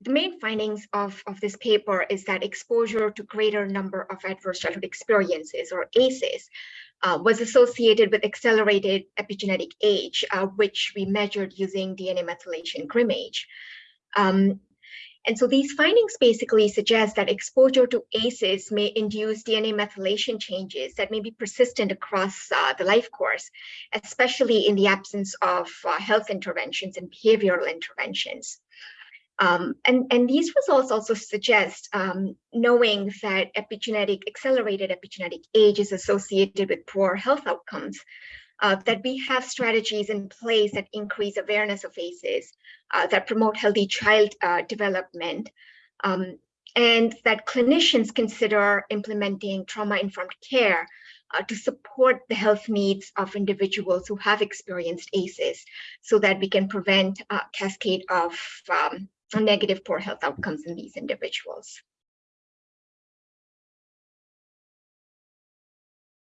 the main findings of, of this paper is that exposure to greater number of adverse childhood experiences or ACEs uh, was associated with accelerated epigenetic age, uh, which we measured using DNA methylation GrimAge. Um, and so these findings basically suggest that exposure to ACEs may induce DNA methylation changes that may be persistent across uh, the life course, especially in the absence of uh, health interventions and behavioral interventions. Um, and, and these results also suggest um, knowing that epigenetic, accelerated epigenetic age is associated with poor health outcomes, uh, that we have strategies in place that increase awareness of ACEs, uh, that promote healthy child uh, development, um, and that clinicians consider implementing trauma-informed care uh, to support the health needs of individuals who have experienced ACEs so that we can prevent a cascade of um, negative poor health outcomes in these individuals.